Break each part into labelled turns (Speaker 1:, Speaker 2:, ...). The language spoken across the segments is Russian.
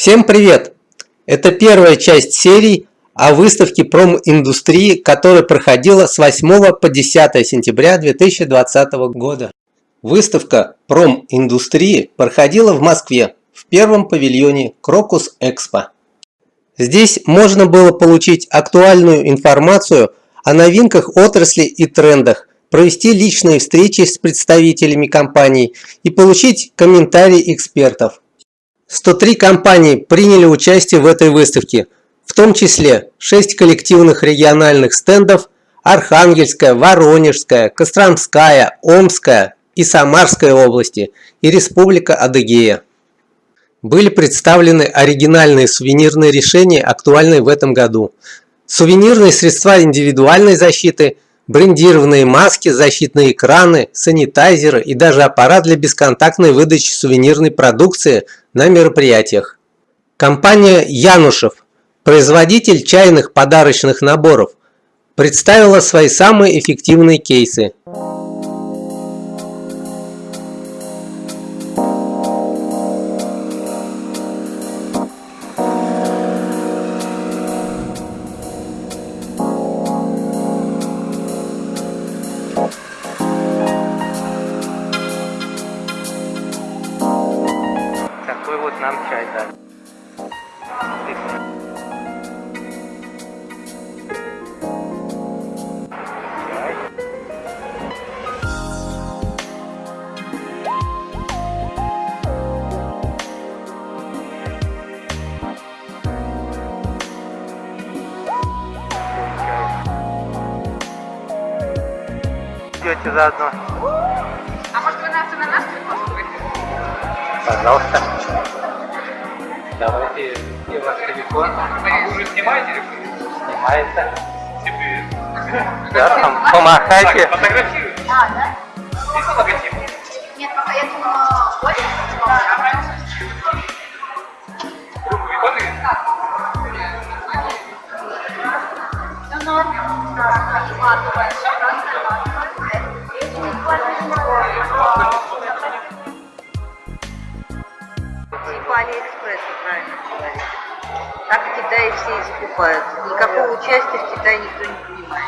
Speaker 1: Всем привет! Это первая часть серии о выставке проминдустрии, которая проходила с 8 по 10 сентября 2020 года. Выставка проминдустрии проходила в Москве в первом павильоне Крокус Экспо. Здесь можно было получить актуальную информацию о новинках отрасли и трендах, провести личные встречи с представителями компаний и получить комментарии экспертов. 103 компании приняли участие в этой выставке, в том числе 6 коллективных региональных стендов Архангельская, Воронежская, Костромская, Омская и Самарская области и Республика Адыгея. Были представлены оригинальные сувенирные решения, актуальные в этом году. Сувенирные средства индивидуальной защиты – брендированные маски, защитные экраны, санитайзеры и даже аппарат для бесконтактной выдачи сувенирной продукции на мероприятиях. Компания Янушев, производитель чайных подарочных наборов, представила свои самые эффективные кейсы.
Speaker 2: Чай дали. Идете заодно.
Speaker 3: А может вы нас и на нас пригласили?
Speaker 2: Пожалуйста. Давайте, где ваш телефон?
Speaker 4: А вы уже снимаете или
Speaker 2: Снимается.
Speaker 4: Теперь.
Speaker 2: Да, там, помахайте.
Speaker 4: Так, фотографируйте.
Speaker 3: А, да?
Speaker 4: Есть логотип?
Speaker 3: Нет, пока я думала, Оля.
Speaker 4: Руку выходит?
Speaker 3: Ну, норм. Матовая.
Speaker 5: Типа Алиэкспресса, правильно говорить. Так в Китае все и закупают. Никакого участия в Китае никто не принимает.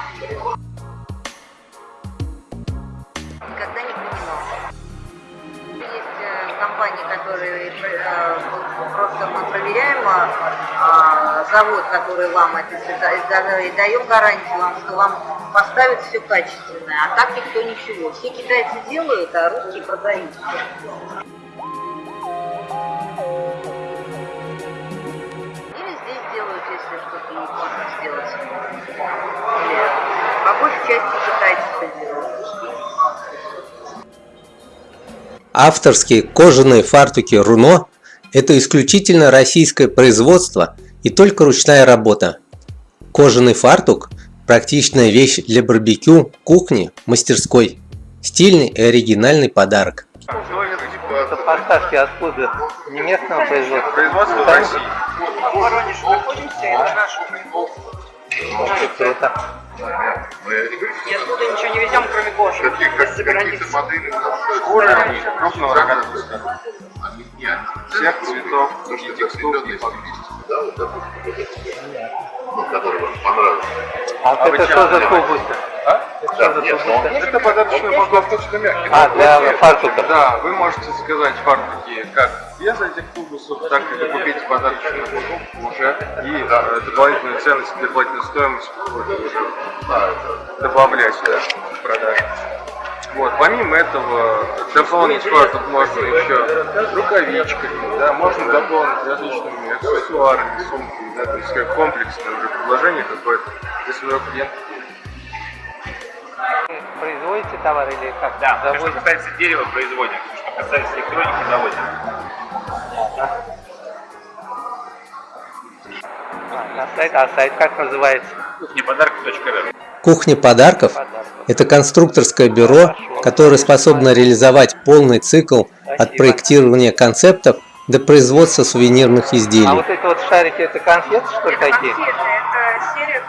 Speaker 5: Никогда не принимал. Есть э, компании, которые э, просто мы проверяем а, завод, который вам это и даем гарантию вам, что вам поставят все качественное, а так никто ничего. Все китайцы делают, а русские продают. По большей части китайцы это делают.
Speaker 1: Авторские кожаные фартуки Руно – это исключительно российское производство и только ручная работа. Кожаный фартук – практичная вещь для барбекю, кухни, мастерской. Стильный и оригинальный подарок.
Speaker 2: Это поставки откуда? Не местного производства?
Speaker 4: Производство в России.
Speaker 3: В Воронеже находимся, это наш
Speaker 2: Очень круто.
Speaker 3: И оттуда ничего не везем, кроме кожи.
Speaker 4: Каких, как, каких-то моделей шкуры крупного скота. Всех цветов и текстур и
Speaker 6: да, вот такой, ну, который вам понравился.
Speaker 2: А, вот это что за тубусы?
Speaker 4: А?
Speaker 2: Это
Speaker 6: Да,
Speaker 2: что за
Speaker 6: нет?
Speaker 4: Это подарочный
Speaker 6: Он
Speaker 4: фартук.
Speaker 6: достаточно мягкий.
Speaker 2: А, для фартуков.
Speaker 4: Да, вы можете заказать фартуки как без этих тубусов, так и докупить подарочный фартук уже и э, дополнительную ценность, дополнительную стоимость добавлять сюда в продажу. Вот, помимо этого, дополнить фартук можно еще рукавичками, да, можно дополнить различными аксессуарами, сумками, да, то есть как комплексное уже предложение какое-то для своего клиента.
Speaker 2: Производите товар или как?
Speaker 7: Да, все, что
Speaker 2: Заводите?
Speaker 7: касается дерева, производим. Что касается электроники, заводим.
Speaker 2: А, на сайт, а сайт как называется?
Speaker 7: Кухнеподарки.ру
Speaker 1: Кухня подарков – это конструкторское бюро, которое способно реализовать полный цикл от проектирования концептов до производства сувенирных
Speaker 2: А
Speaker 1: изделий.
Speaker 2: вот эти вот шарики, это конфеты, что ли, такие?
Speaker 3: Конфеты, это серия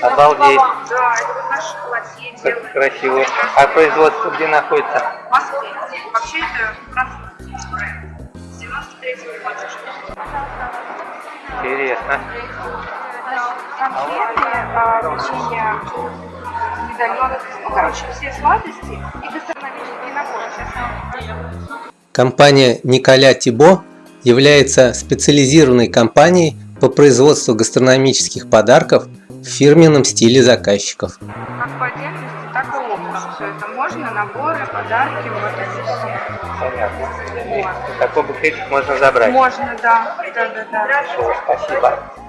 Speaker 2: Обалдеть.
Speaker 3: Да, это вот наш платье делают.
Speaker 2: красиво. А производство где находится?
Speaker 3: В Москве. Вообще это французский бренд. С 93 если не хочешь.
Speaker 2: Интересно.
Speaker 8: конфеты, а, печенье, ну, короче, все сладости и гастрономические наборы. Сейчас
Speaker 1: Компания Николя Тибо является специализированной компанией по производству гастрономических подарков в фирменном стиле заказчиков.
Speaker 8: как по отдельности, так и оптом. Все это можно, наборы, подарки, вот это все.
Speaker 2: Понятно. И такой букетик можно забрать.
Speaker 8: Можно, да. Да, да, да.
Speaker 2: Всё, Спасибо.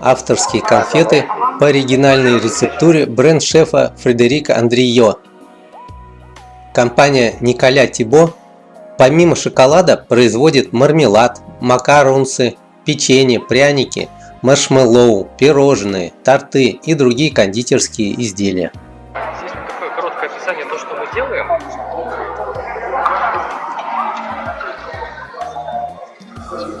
Speaker 1: Авторские конфеты по оригинальной рецептуре бренд-шефа Фредерика Андрио. Компания Николя Тибо помимо шоколада производит мармелад, макаронсы, печенье, пряники, маршмеллоу, пирожные, торты и другие кондитерские изделия.
Speaker 4: Здесь вот такое короткое описание то, что мы делаем.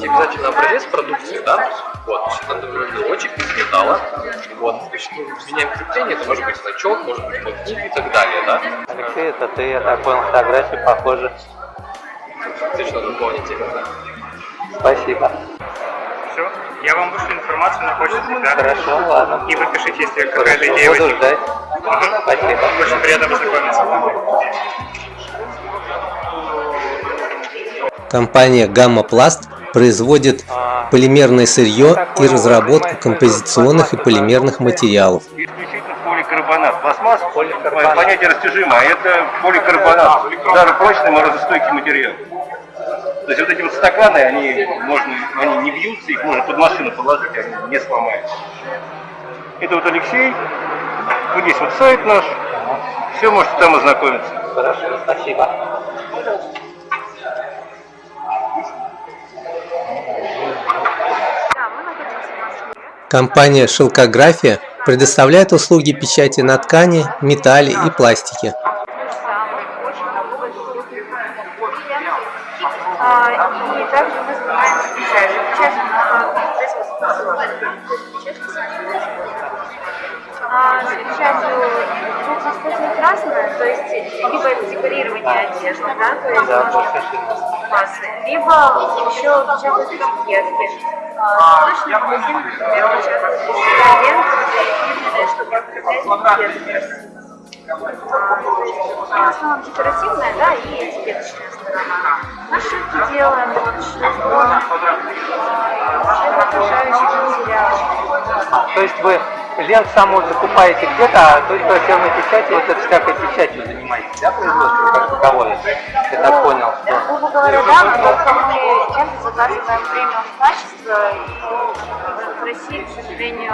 Speaker 4: Тебе обязательно образец продукции, да? Вот, это номерочек из металла. Вот, то есть, ну, меняем крепление, это может быть значок, может быть мотив и так далее, да?
Speaker 2: Алексей, это ты, я так понял, фотографии похожи.
Speaker 4: Ты что дополните?
Speaker 2: Спасибо.
Speaker 7: Все, я вам вышлю информацию на почту всегда.
Speaker 2: Хорошо, ладно.
Speaker 7: И вы пишите, если какая-то идея
Speaker 2: буду
Speaker 7: возникнет.
Speaker 2: ждать. Спасибо.
Speaker 7: Очень приятно познакомиться.
Speaker 1: Компания Gamma Plast производит полимерное сырье и разработку композиционных и полимерных материалов.
Speaker 9: исключительно поликарбонат. Пластмасс понятие растяжимое, это поликарбонат. Даже прочный морозостойкий материал. То есть вот эти вот стаканы, они можно, они не бьются, их можно под машину положить, они не сломаются. Это вот Алексей. Вот здесь вот сайт наш. Все, можете там ознакомиться.
Speaker 2: Хорошо, спасибо.
Speaker 1: Компания Шелкография предоставляет услуги печати на ткани, металле и пластике.
Speaker 8: То есть либо это декорирование одежды, да, то есть
Speaker 2: Да,
Speaker 8: можно массы, либо еще печатать этикетки. А, Точно магазин, например, печатать ленты, чтобы открывать этикетки. А, В основном декоративная, да, и этикеточная сторона. Нашивки делаем, вот шлифон, это окружающий материал.
Speaker 2: То есть вы лент саму закупаете где-то, а только фирмой печати, вот это всякой печатью занимаетесь, да, производством как таковое? Я так понял, что...
Speaker 8: грубо говоря, да, но мы ленты заказываем премиум качества, и в России, к сожалению,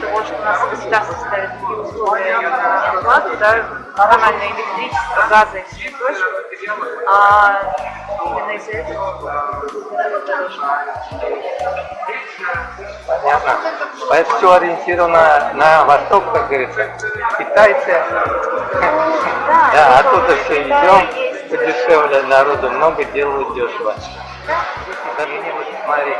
Speaker 8: того, что у нас государство ставит такие условия на оплату, да, коммунальное электричество, газа и все прочее, а именно из-за этого
Speaker 2: Понятно. Поэтому все ориентировано на восток, как говорится. Китайцы. Да, оттуда все идем, подешевле, народу много, делают дешево. Даже не вот смотри.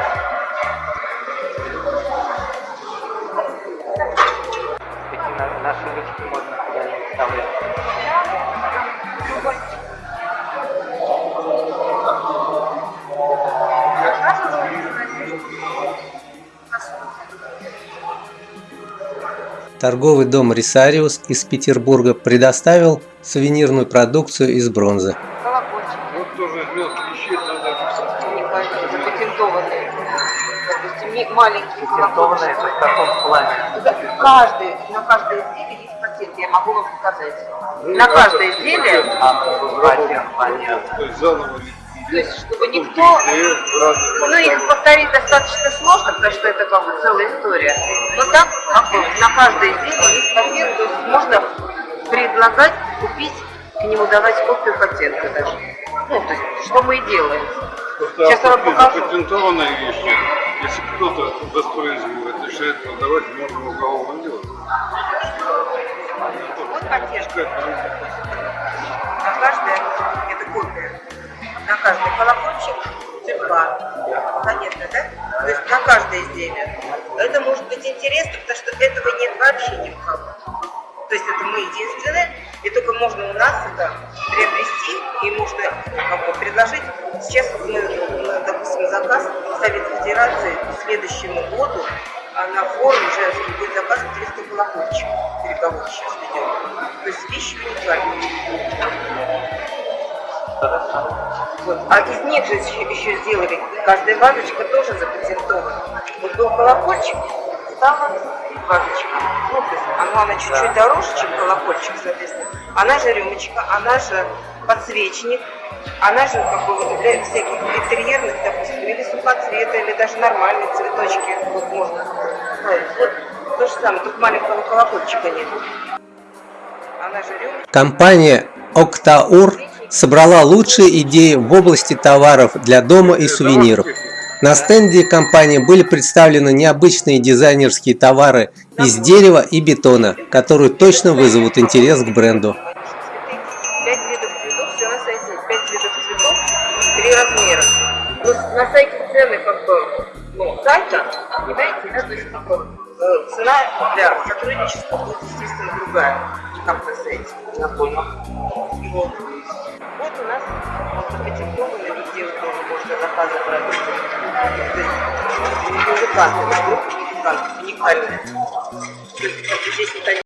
Speaker 1: Торговый дом Рисариус из Петербурга предоставил сувенирную продукцию из бронзы.
Speaker 2: Патентованное это в каком плане?
Speaker 5: Каждый, на каждое изделие есть патент, я могу вам показать. На каждое изделие,
Speaker 2: патент, понятно.
Speaker 4: То есть заново
Speaker 5: то есть, чтобы никто... Ну, их повторить достаточно сложно, потому что это как бы целая история. Но так, как бы, на каждое изделие есть патент, то есть можно предлагать, купить, к нему давать копию патента даже. Ну, то есть, что мы и делаем. Сейчас я вам покажу.
Speaker 4: Патентованная вещь. Если кто-то воспроизводит, решает продавать, можно уголовно делать.
Speaker 5: Вот патент. На каждое, это копия, на каждый колокольчик цирка. Понятно, да? То есть на каждое изделие. Это может быть интересно, потому что этого нет вообще ни у кого. То есть это мы единственные, и только можно у нас это приобрести, и можно как бы, предложить Сейчас мы, допустим, заказ Совета Федерации к следующему году а на форум женский будет заказ 300 колокольчиков. Переговоры сейчас ведем. То есть вещи уникальные. Вот. А из них же еще, еще сделали, каждая вазочка тоже запатентована. Вот был колокольчик, стала вазочка. Ну, то есть она, она чуть-чуть дороже, чем колокольчик, соответственно. Она же рюмочка, она же подсвечник, она же как бы для всяких интерьерных, допустим, или сухоцвета, или даже нормальные цветочки вот можно ставить. Вот то же самое, только маленького колокольчика нет. Она же рюмочка.
Speaker 1: Компания «Октаур» собрала лучшие идеи в области товаров для дома и сувениров. На стенде компании были представлены необычные дизайнерские товары из дерева и бетона, которые точно вызовут интерес к бренду.
Speaker 5: Цены как бы, ну, сайта, понимаете, да, то есть как бы, э, цена для сотрудничества будет, естественно, другая, как на сайте, я понял. Вот. Вот у нас вот запатентовано везде вот тоже можно заказы продукты. То есть музыканты, группа музыкантов, уникальная. То есть, здесь они